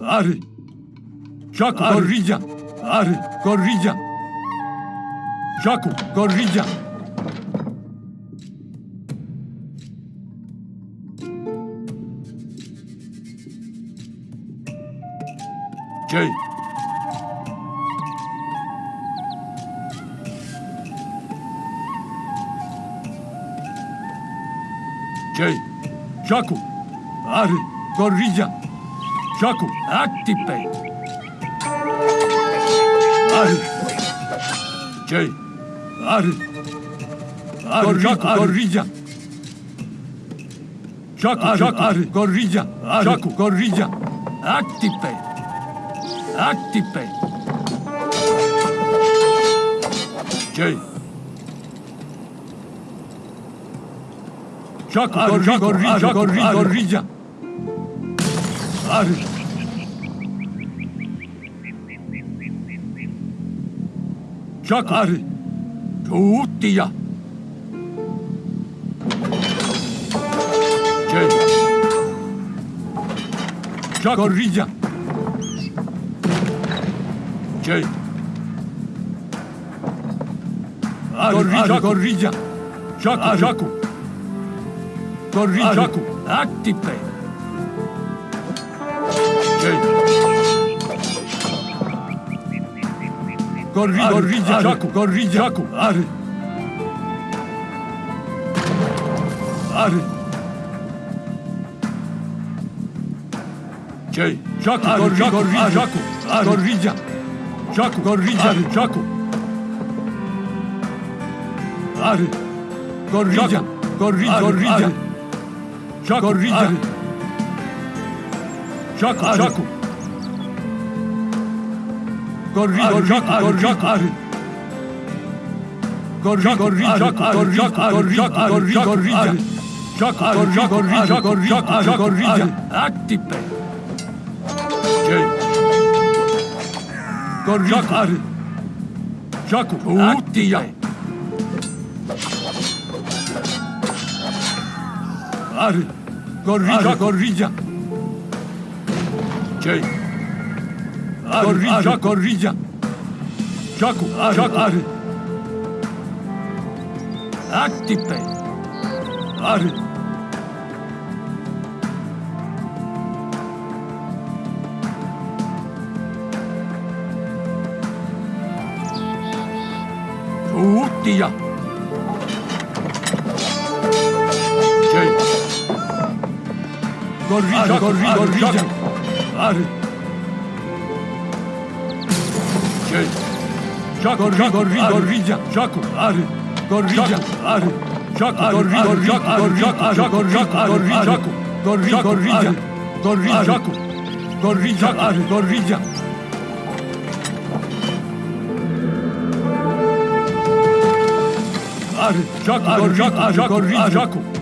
Ary! Siaku, korridzia! Ary, korridzia! Siaku, korridzia! Dzień! Dzień! Siaku! Ary, korridzia! Jaco, activate. Arre. Jay. Arre. Arre, Jaco, corrija. Jaco, Jaco, arre, corrija. Jaco, corrija. Activate. Activate. Jay. Jaco, corrija, corrija, corrija, corrija. Arre. Tuutia. Corrija. Jay. Corrija, corrija. Jaco, Jaco. Corrija, Jaco. Activate. Corrida, corrida, are. Jaco, corrida, Jaco, are. Are. Jay, Jaco, corrida, corrida, Jaco, corrida. Jaco, corrida, Jaco. Are. Corrida, corrida, corrida. Jaco, corrida. Jaco, Jaco. koruyacak, koruyacak, koruyacak, koruyacak, koruyacak, koruyacak, koruyacak, koruyacak, Çok koruyacak, koruyacak, koruyacak, koruyacak, aktif be. Şey. Koruyacak, koruyacak, aktif be. Arı, koruyacak, koruyacak. Şey. Corrilla, corrilla. Chaco, chaco. Arre. Actipe. Arre. Utia. Corrilla, corrilla, corrilla. Arre. siedź. Siaku, siaku, gorridzia, siaku, ary, gorridzia, ary. Siaku, gorridzia, siaku, gorridzia, siaku, gorridzia, gorridzia, gorridzia, siaku, gorridzia, ary, gorridzia. Ary, siaku, gorridzia, siaku, gorridzia, siaku.